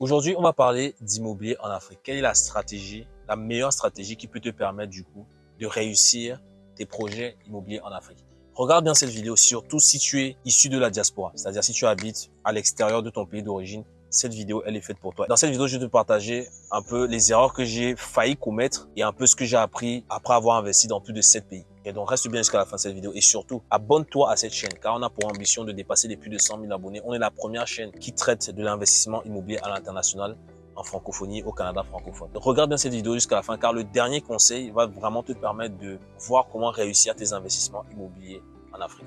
Aujourd'hui, on va parler d'immobilier en Afrique. Quelle est la stratégie, la meilleure stratégie qui peut te permettre du coup de réussir tes projets immobiliers en Afrique? Regarde bien cette vidéo, surtout si tu es issu de la diaspora, c'est-à-dire si tu habites à l'extérieur de ton pays d'origine, cette vidéo, elle est faite pour toi. Dans cette vidéo, je vais te partager un peu les erreurs que j'ai failli commettre et un peu ce que j'ai appris après avoir investi dans plus de 7 pays. Et donc, reste bien jusqu'à la fin de cette vidéo et surtout, abonne-toi à cette chaîne car on a pour ambition de dépasser les plus de 100 000 abonnés. On est la première chaîne qui traite de l'investissement immobilier à l'international en francophonie au Canada francophone. regarde bien cette vidéo jusqu'à la fin car le dernier conseil va vraiment te permettre de voir comment réussir tes investissements immobiliers en Afrique.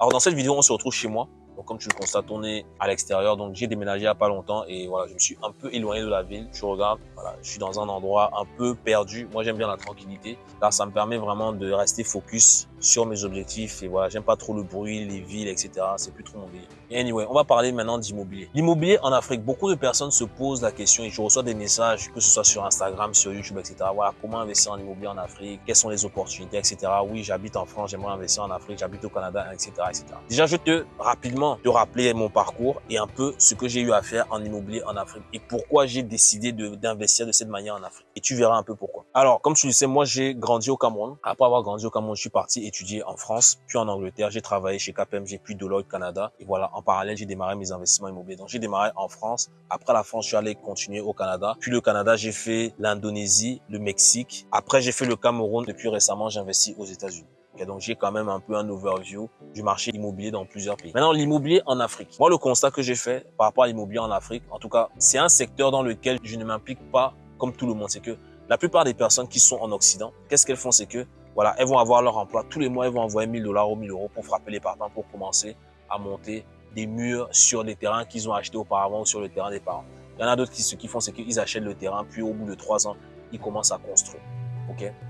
Alors dans cette vidéo, on se retrouve chez moi donc, comme tu le constates, on est à l'extérieur. Donc, j'ai déménagé il n'y a pas longtemps et voilà, je me suis un peu éloigné de la ville. Tu regardes, voilà, je suis dans un endroit un peu perdu. Moi, j'aime bien la tranquillité car ça me permet vraiment de rester focus sur mes objectifs et voilà, j'aime pas trop le bruit, les villes, etc. C'est plus trop mon délire. Anyway, on va parler maintenant d'immobilier. L'immobilier en Afrique, beaucoup de personnes se posent la question et je reçois des messages, que ce soit sur Instagram, sur YouTube, etc. Voilà, comment investir en immobilier en Afrique, quelles sont les opportunités, etc. Oui, j'habite en France, j'aimerais investir en Afrique, j'habite au Canada, etc., etc. Déjà, je te rapidement de rappeler mon parcours et un peu ce que j'ai eu à faire en immobilier en Afrique et pourquoi j'ai décidé d'investir de, cette manière en Afrique. Et tu verras un peu pourquoi. Alors, comme tu le sais, moi, j'ai grandi au Cameroun. Après avoir grandi au Cameroun, je suis parti étudier en France, puis en Angleterre. J'ai travaillé chez KPMG, puis Deloitte Canada. Et voilà, en parallèle, j'ai démarré mes investissements immobiliers. Donc, j'ai démarré en France. Après la France, je suis allé continuer au Canada. Puis le Canada, j'ai fait l'Indonésie, le Mexique. Après, j'ai fait le Cameroun. Depuis récemment, j'investis aux États-Unis donc, j'ai quand même un peu un overview du marché immobilier dans plusieurs pays. Maintenant, l'immobilier en Afrique. Moi, le constat que j'ai fait par rapport à l'immobilier en Afrique, en tout cas, c'est un secteur dans lequel je ne m'implique pas comme tout le monde. C'est que la plupart des personnes qui sont en Occident, qu'est-ce qu'elles font? C'est que, voilà, elles vont avoir leur emploi. Tous les mois, elles vont envoyer 1000 dollars ou 1000 euros pour frapper les partants pour commencer à monter des murs sur des terrains qu'ils ont achetés auparavant ou sur le terrain des parents. Il y en a d'autres qui, ce qu'ils font, c'est qu'ils achètent le terrain, puis au bout de trois ans, ils commencent à construire.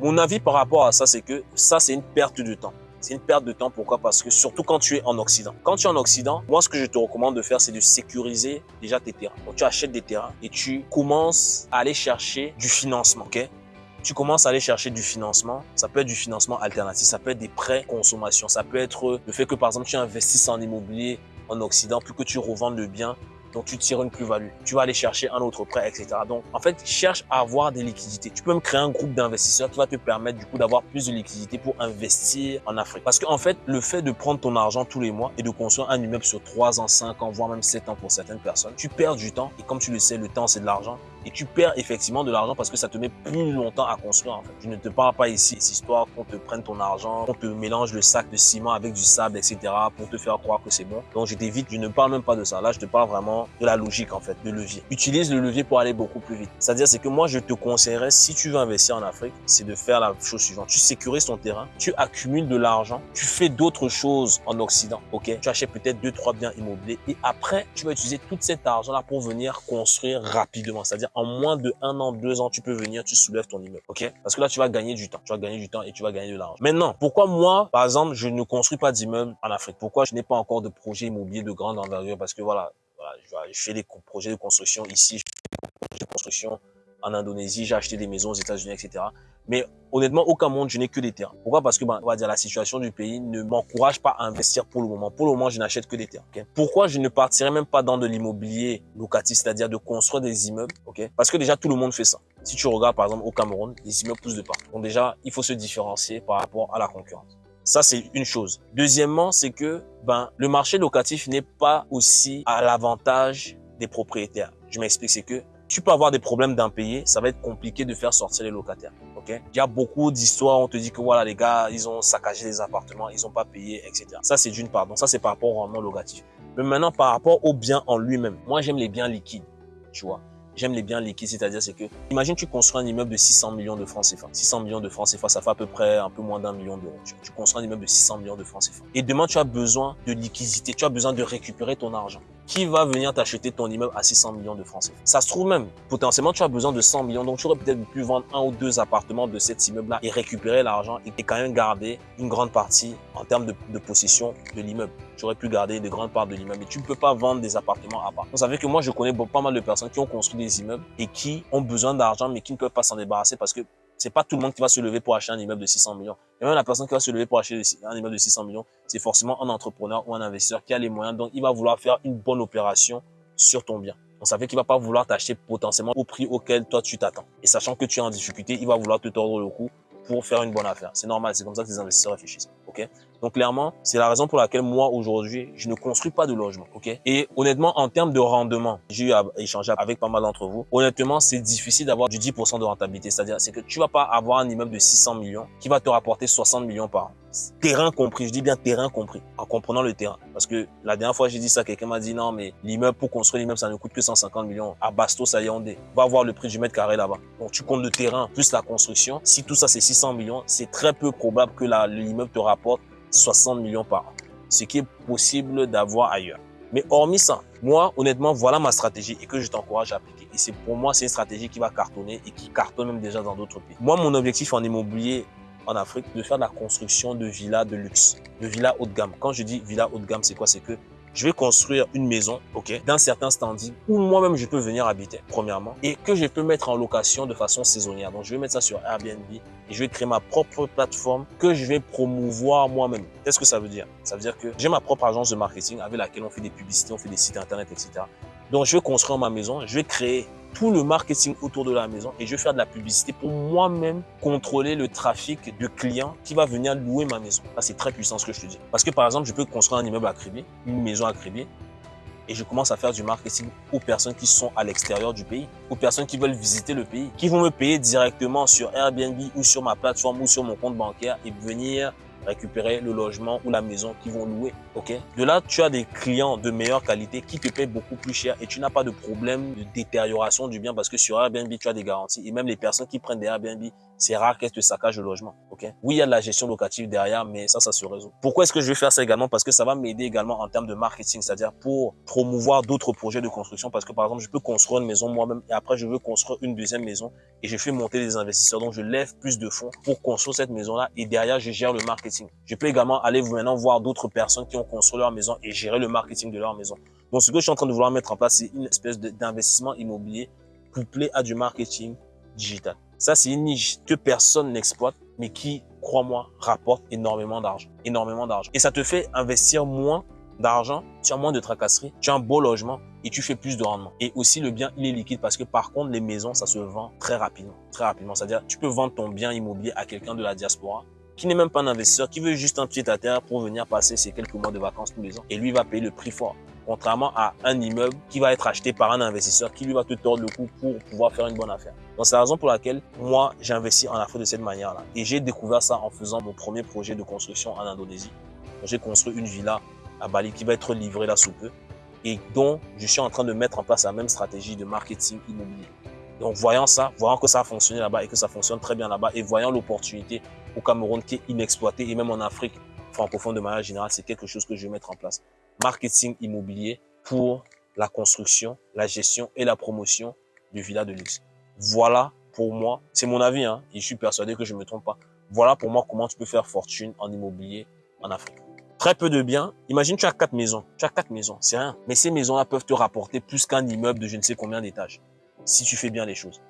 Mon avis par rapport à ça, c'est que ça, c'est une perte de temps c'est une perte de temps. Pourquoi? Parce que surtout quand tu es en Occident. Quand tu es en Occident, moi, ce que je te recommande de faire, c'est de sécuriser déjà tes terrains. Donc, tu achètes des terrains et tu commences à aller chercher du financement. ok? Tu commences à aller chercher du financement. Ça peut être du financement alternatif, ça peut être des prêts consommation, ça peut être le fait que par exemple tu investisses en immobilier en Occident, plus que tu revendes le bien, donc tu tires une plus-value. Tu vas aller chercher un autre prêt, etc. Donc, en fait, cherche à avoir des liquidités. Tu peux me créer un groupe d'investisseurs qui va te permettre du coup d'avoir plus de liquidités pour investir en Afrique. Parce qu'en fait, le fait de prendre ton argent tous les mois et de construire un immeuble sur 3 ans, 5 ans, voire même 7 ans pour certaines personnes, tu perds du temps. Et comme tu le sais, le temps, c'est de l'argent et tu perds effectivement de l'argent parce que ça te met plus longtemps à construire en fait. Je ne te parle pas ici cette histoire qu'on te prenne ton argent, qu'on te mélange le sac de ciment avec du sable, etc. pour te faire croire que c'est bon. Donc je t'évite, je ne parle même pas de ça. Là, je te parle vraiment de la logique en fait, de levier. Utilise le levier pour aller beaucoup plus vite. C'est-à-dire c'est que moi, je te conseillerais, si tu veux investir en Afrique, c'est de faire la chose suivante. Tu sécurises ton terrain, tu accumules de l'argent, tu fais d'autres choses en Occident, ok? Tu achètes peut-être deux, trois biens immobiliers et après, tu vas utiliser tout cet argent-là pour venir construire rapidement. C'est-à-dire en moins de un an, deux ans, tu peux venir, tu soulèves ton immeuble. OK? Parce que là, tu vas gagner du temps. Tu vas gagner du temps et tu vas gagner de l'argent. Maintenant, pourquoi moi, par exemple, je ne construis pas d'immeuble en Afrique? Pourquoi je n'ai pas encore de projet immobilier de grande envergure? Parce que voilà, je fais des projets de construction ici, construction en Indonésie, j'ai acheté des maisons aux États-Unis, etc. Mais honnêtement, aucun monde, je n'ai que des terrains. Pourquoi? Parce que, ben, on va dire, la situation du pays ne m'encourage pas à investir pour le moment. Pour le moment, je n'achète que des terrains. Pourquoi je ne partirai même pas dans de l'immobilier locatif, c'est-à-dire de construire des immeubles ok? Parce que déjà, tout le monde fait ça. Si tu regardes, par exemple, au Cameroun, les immeubles poussent de partout. Donc déjà, il faut se différencier par rapport à la concurrence. Ça, c'est une chose. Deuxièmement, c'est que ben, le marché locatif n'est pas aussi à l'avantage des propriétaires. Je m'explique, c'est que tu peux avoir des problèmes d'impayés, ça va être compliqué de faire sortir les locataires. Ok? Il y a beaucoup d'histoires, on te dit que voilà, les gars, ils ont saccagé les appartements, ils n'ont pas payé, etc. Ça, c'est d'une part. Donc ça, c'est par rapport au rendement locatif. Mais maintenant, par rapport au bien en lui-même, moi, j'aime les biens liquides, tu vois? J'aime les biens liquides, c'est-à-dire c'est que, imagine tu construis un immeuble de 600 millions de francs CFA. 600 millions de francs CFA, ça fait à peu près un peu moins d'un million d'euros. Tu, construis un immeuble de 600 millions de francs CFA. Et demain, tu as besoin de liquidité, tu as besoin de récupérer ton argent. Qui va venir t'acheter ton immeuble à 600 millions de francs Ça se trouve même, potentiellement, tu as besoin de 100 millions. Donc, tu aurais peut-être pu vendre un ou deux appartements de cet immeuble-là et récupérer l'argent et quand même garder une grande partie en termes de, possession de l'immeuble. Tu aurais pu garder de grandes parts de l'immeuble. Mais tu ne peux pas vendre des appartements à part. Vous savez que moi, je connais pas mal de personnes qui ont construit des immeubles et qui ont besoin d'argent, mais qui ne peuvent pas s'en débarrasser parce que c'est pas tout le monde qui va se lever pour acheter un immeuble de 600 millions. Et même la personne qui va se lever pour acheter un immeuble de 600 millions, c'est forcément un entrepreneur ou un investisseur qui a les moyens. Donc, il va vouloir faire une bonne opération sur ton bien. Donc ça fait qu'il va pas vouloir t'acheter potentiellement au prix auquel toi tu t'attends. Et sachant que tu es en difficulté, il va vouloir te tordre le cou pour faire une bonne affaire. C'est normal, c'est comme ça que les investisseurs réfléchissent. Ok? Donc clairement, c'est la raison pour laquelle moi aujourd'hui, je ne construis pas de logement. Et honnêtement, en termes de rendement, j'ai eu à échanger avec pas mal d'entre vous. Honnêtement, c'est difficile d'avoir du 10% de rentabilité. C'est-à-dire, c'est que tu vas pas avoir un immeuble de 600 millions qui va te rapporter 60 millions par an terrain compris, je dis bien terrain compris, en comprenant le terrain. Parce que la dernière fois j'ai dit ça, quelqu'un m'a dit non mais l'immeuble pour construire l'immeuble ça ne coûte que 150 millions. À Bastos, à Yaoundé, va voir le prix du mètre carré là-bas. Donc tu comptes le terrain plus la construction. Si tout ça c'est 600 millions, c'est très peu probable que l'immeuble te rapporte 60 millions par an. Ce qui est possible d'avoir ailleurs. Mais hormis ça, moi, honnêtement, voilà ma stratégie et que je t'encourage à appliquer. Et c'est pour moi, c'est une stratégie qui va cartonner et qui cartonne même déjà dans d'autres pays. Moi, mon objectif en immobilier, en Afrique de faire la construction de villas de luxe, de villas haut de gamme. Quand je dis villa haut de gamme, c'est quoi? C'est que je vais construire une maison, ok, d'un certain standing où moi-même je peux venir habiter, premièrement, et que je peux mettre en location de façon saisonnière. Donc, je vais mettre ça sur Airbnb et je vais créer ma propre plateforme que je vais promouvoir moi-même. Qu'est-ce que ça veut dire? Ça veut dire que j'ai ma propre agence de marketing avec laquelle on fait des publicités, on fait des sites internet, etc. Donc, je vais construire ma maison, je vais créer tout le marketing autour de la maison et je vais faire de la publicité pour moi-même contrôler le trafic de clients qui va venir louer ma maison. Ça, c'est très puissant ce que je te dis. Parce que par exemple, je peux construire un immeuble à Créby, une maison à Créby, et je commence à faire du marketing aux personnes qui sont à l'extérieur du pays, aux personnes qui veulent visiter le pays, qui vont me payer directement sur Airbnb ou sur ma plateforme ou sur mon compte bancaire et venir récupérer le logement ou la maison qu'ils vont louer. Ok? De là, tu as des clients de meilleure qualité qui te payent beaucoup plus cher et tu n'as pas de problème de détérioration du bien parce que sur Airbnb, tu as des garanties. Et même les personnes qui prennent des Airbnb, c'est rare qu'elles te saccagent le logement. Ok? Oui, il y a de la gestion locative derrière, mais ça, ça se résout. Pourquoi est-ce que je vais faire ça également? Parce que ça va m'aider également en termes de marketing, c'est-à-dire pour promouvoir d'autres projets de construction. Parce que par exemple, je peux construire une maison moi-même et après, je veux construire une deuxième maison et je fais monter les investisseurs. Donc, je lève plus de fonds pour construire cette maison-là et derrière, je gère le marketing. Je peux également aller maintenant voir d'autres personnes qui ont construit leur maison et gérer le marketing de leur maison. Donc, ce que je suis en train de vouloir mettre en place, c'est une espèce d'investissement immobilier couplé à du marketing digital. Ça, c'est une niche que personne n'exploite, mais qui, crois-moi, rapporte énormément d'argent. Énormément d'argent. Et ça te fait investir moins d'argent, tu as moins de tracasseries, tu as un beau logement et tu fais plus de rendement. Et aussi, le bien, il est liquide parce que par contre, les maisons, ça se vend très rapidement. Très rapidement. C'est-à-dire, tu peux vendre ton bien immobilier à quelqu'un de la diaspora qui n'est même pas un investisseur, qui veut juste un pied à terre pour venir passer ses quelques mois de vacances tous les ans. Et lui va payer le prix fort. Contrairement à un immeuble qui va être acheté par un investisseur qui lui va te tordre le cou pour pouvoir faire une bonne affaire. Donc c'est la raison pour laquelle moi j'investis en Afrique de cette manière-là. Et j'ai découvert ça en faisant mon premier projet de construction en Indonésie. J'ai construit une villa à Bali qui va être livrée là sous peu et dont je suis en train de mettre en place la même stratégie de marketing immobilier. Donc voyant ça, voyant que ça a fonctionné là-bas et que ça fonctionne très bien là-bas et voyant l'opportunité au Cameroun qui est inexploité et même en Afrique francophone de manière générale, c'est quelque chose que je vais mettre en place. Marketing immobilier pour la construction, la gestion et la promotion du villa de luxe. Voilà pour moi, c'est mon avis hein, et je suis persuadé que je ne me trompe pas. Voilà pour moi comment tu peux faire fortune en immobilier en Afrique. Très peu de biens. Imagine tu as quatre maisons. Tu as quatre maisons, c'est rien. Mais ces maisons-là peuvent te rapporter plus qu'un immeuble de je ne sais combien d'étages si tu fais bien les choses.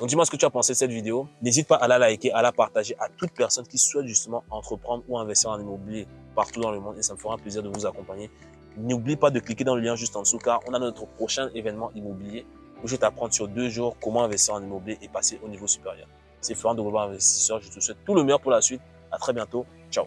Donc dis-moi ce que tu as pensé de cette vidéo. N'hésite pas à la liker, à la partager à toute personne qui souhaite justement entreprendre ou investir en immobilier partout dans le monde et ça me fera un plaisir de vous accompagner. N'oublie pas de cliquer dans le lien juste en dessous car on a notre prochain événement immobilier où je vais t'apprendre sur deux jours comment investir en immobilier et passer au niveau supérieur. C'est Florent de Global Investisseur. Je te souhaite tout le meilleur pour la suite. À très bientôt. Ciao.